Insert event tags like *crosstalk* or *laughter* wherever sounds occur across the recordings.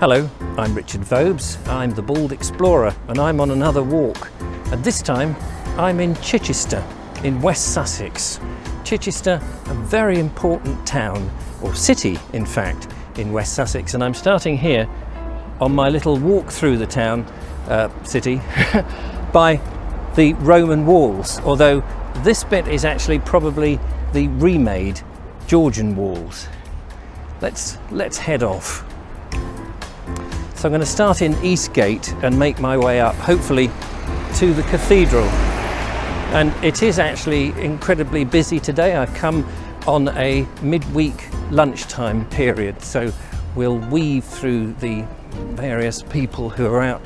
Hello, I'm Richard Vobes. I'm the Bald Explorer and I'm on another walk. And this time I'm in Chichester in West Sussex. Chichester, a very important town, or city in fact, in West Sussex. And I'm starting here on my little walk through the town, uh, city, *laughs* by the Roman walls, although this bit is actually probably the remade Georgian walls. Let's, let's head off. So I'm going to start in Eastgate and make my way up, hopefully, to the cathedral. And it is actually incredibly busy today. I've come on a midweek lunchtime period, so we'll weave through the various people who are out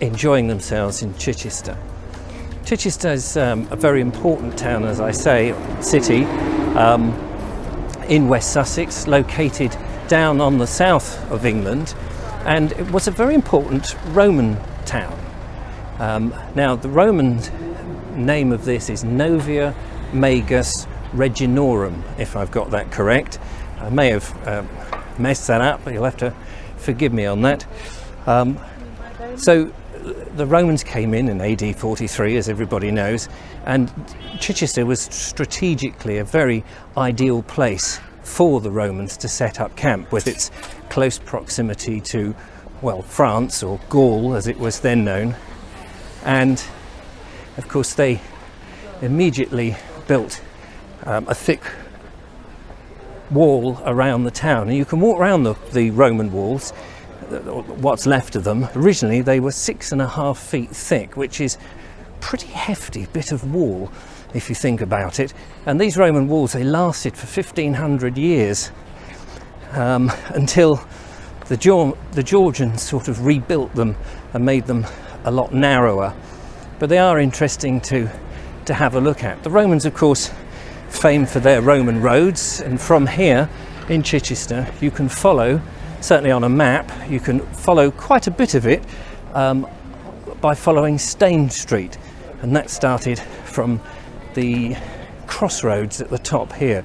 enjoying themselves in Chichester. Chichester is um, a very important town, as I say, city um, in West Sussex, located down on the south of England and it was a very important Roman town. Um, now the Roman name of this is Novia Magus Reginorum, if I've got that correct. I may have uh, messed that up, but you'll have to forgive me on that. Um, so the Romans came in in AD 43, as everybody knows, and Chichester was strategically a very ideal place for the Romans to set up camp with its close proximity to, well, France or Gaul as it was then known. And of course they immediately built um, a thick wall around the town. And you can walk around the, the Roman walls, what's left of them. Originally they were six and a half feet thick, which is pretty hefty bit of wall if you think about it. And these Roman walls, they lasted for 1500 years um, until the, the Georgians sort of rebuilt them and made them a lot narrower. But they are interesting to, to have a look at. The Romans, of course, famed for their Roman roads. And from here in Chichester, you can follow, certainly on a map, you can follow quite a bit of it um, by following Stane Street. And that started from the crossroads at the top here.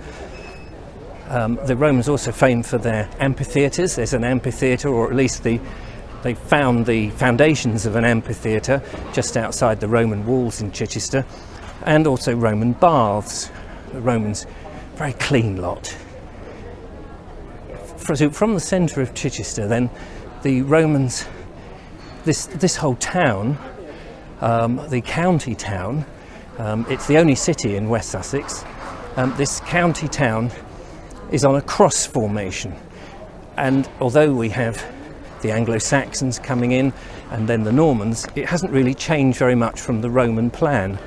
Um, the Romans also famed for their amphitheatres. There's an amphitheatre, or at least the, they found the foundations of an amphitheatre just outside the Roman walls in Chichester, and also Roman baths. The Romans, very clean lot. From the centre of Chichester, then the Romans, this, this whole town, um, the county town, um, it's the only city in West Sussex. Um, this county town is on a cross formation. And although we have the Anglo-Saxons coming in and then the Normans, it hasn't really changed very much from the Roman plan.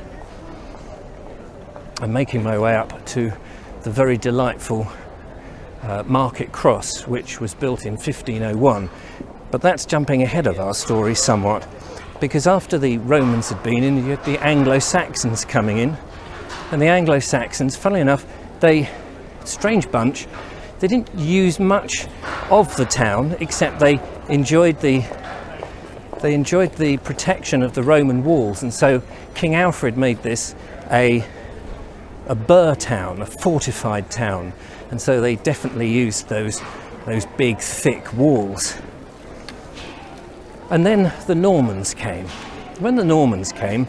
I'm making my way up to the very delightful uh, Market Cross, which was built in 1501. But that's jumping ahead of our story somewhat because after the Romans had been in, you had the Anglo-Saxons coming in. And the Anglo-Saxons, funnily enough, they, strange bunch, they didn't use much of the town, except they enjoyed the they enjoyed the protection of the Roman walls. And so King Alfred made this a, a burh town, a fortified town. And so they definitely used those, those big, thick walls. And then the Normans came. When the Normans came,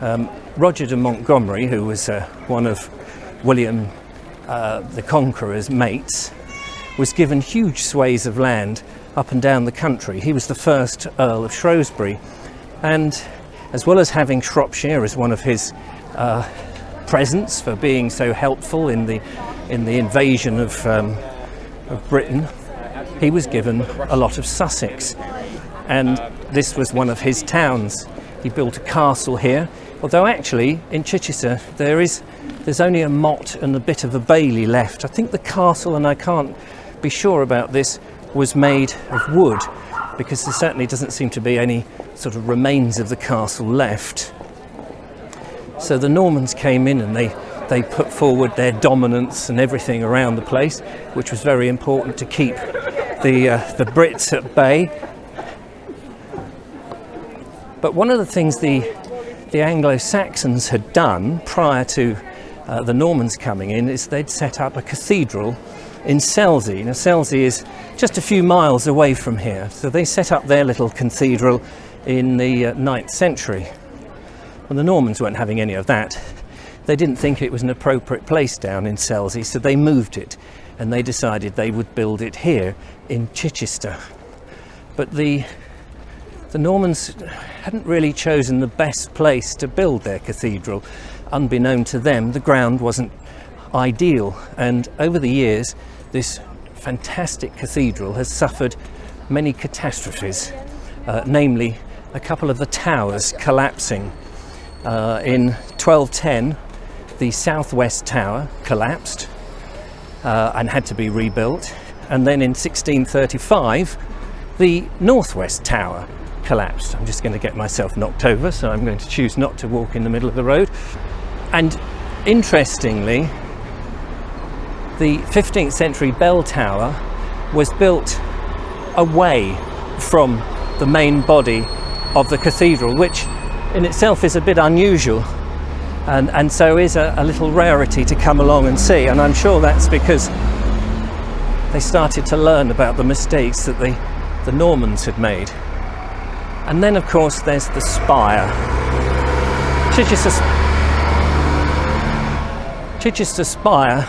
um, Roger de Montgomery, who was uh, one of William uh, the Conqueror's mates, was given huge swathes of land up and down the country. He was the first Earl of Shrewsbury. And as well as having Shropshire as one of his uh, presents for being so helpful in the, in the invasion of, um, of Britain, he was given a lot of Sussex and this was one of his towns. He built a castle here, although actually in Chichester there is there's only a motte and a bit of a bailey left. I think the castle, and I can't be sure about this, was made of wood because there certainly doesn't seem to be any sort of remains of the castle left. So the Normans came in and they they put forward their dominance and everything around the place, which was very important to keep the uh, the Brits at bay but one of the things the, the Anglo-Saxons had done prior to uh, the Normans coming in is they'd set up a cathedral in Selsey. Now Selsey is just a few miles away from here. So they set up their little cathedral in the uh, 9th century. Well, the Normans weren't having any of that. They didn't think it was an appropriate place down in Selsey, so they moved it and they decided they would build it here in Chichester. But the the Normans hadn't really chosen the best place to build their cathedral. Unbeknown to them, the ground wasn't ideal, and over the years, this fantastic cathedral has suffered many catastrophes, uh, namely a couple of the towers collapsing. Uh, in 1210, the southwest tower collapsed uh, and had to be rebuilt, and then in 1635, the northwest tower collapsed. I'm just going to get myself knocked over, so I'm going to choose not to walk in the middle of the road. And interestingly, the 15th century bell tower was built away from the main body of the cathedral, which in itself is a bit unusual and, and so is a, a little rarity to come along and see. And I'm sure that's because they started to learn about the mistakes that the, the Normans had made. And then, of course, there's the spire. Chichester, Chichester Spire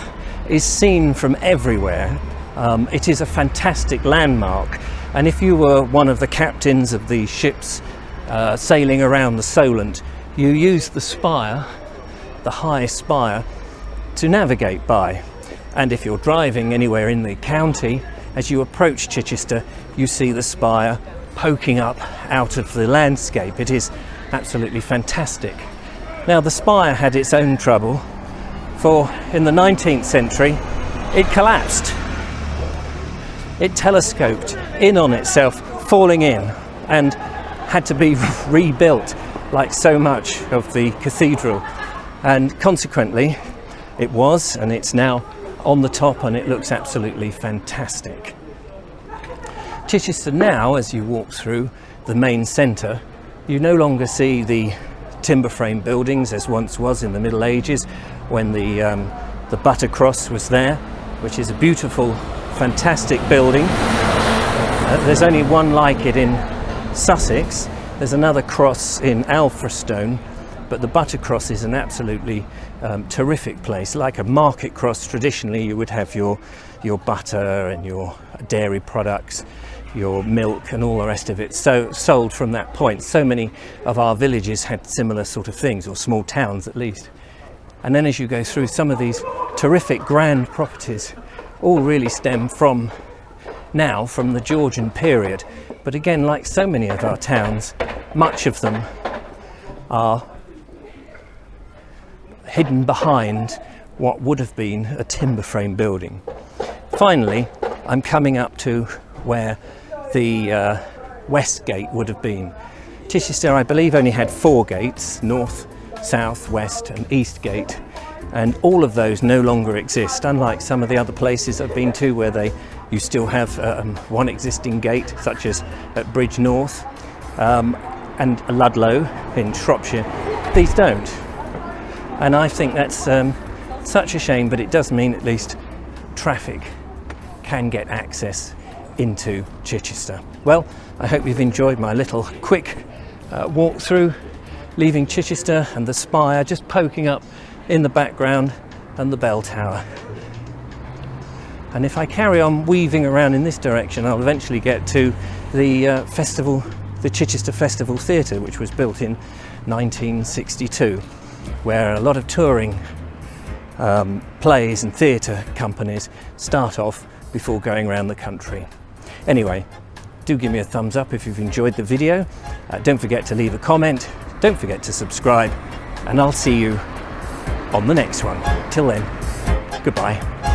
is seen from everywhere. Um, it is a fantastic landmark. And if you were one of the captains of the ships uh, sailing around the Solent, you used the spire, the high spire, to navigate by. And if you're driving anywhere in the county, as you approach Chichester, you see the spire poking up out of the landscape. It is absolutely fantastic. Now the spire had its own trouble for in the 19th century it collapsed. It telescoped in on itself, falling in and had to be *laughs* rebuilt like so much of the cathedral and consequently it was and it's now on the top and it looks absolutely fantastic. Chichester now, as you walk through the main centre, you no longer see the timber frame buildings as once was in the Middle Ages when the, um, the Buttercross was there, which is a beautiful, fantastic building. Uh, there's only one like it in Sussex. There's another cross in Alfriston, but the Buttercross is an absolutely um, terrific place. Like a market cross, traditionally you would have your, your butter and your dairy products your milk and all the rest of it so sold from that point. So many of our villages had similar sort of things or small towns at least. And then as you go through some of these terrific grand properties all really stem from now from the Georgian period. But again like so many of our towns much of them are hidden behind what would have been a timber frame building. Finally I'm coming up to where the uh, west gate would have been. Chichester, I believe, only had four gates, north, south, west and east gate, and all of those no longer exist, unlike some of the other places I've been to where they you still have um, one existing gate, such as at Bridgnorth um, and Ludlow in Shropshire. These don't. And I think that's um, such a shame, but it does mean at least traffic can get access into Chichester. Well, I hope you've enjoyed my little quick uh, walk through, leaving Chichester and the spire just poking up in the background and the bell tower. And if I carry on weaving around in this direction, I'll eventually get to the uh, festival, the Chichester Festival Theatre, which was built in 1962, where a lot of touring um, plays and theatre companies start off before going around the country. Anyway, do give me a thumbs up if you've enjoyed the video. Uh, don't forget to leave a comment. Don't forget to subscribe and I'll see you on the next one. Till then, goodbye.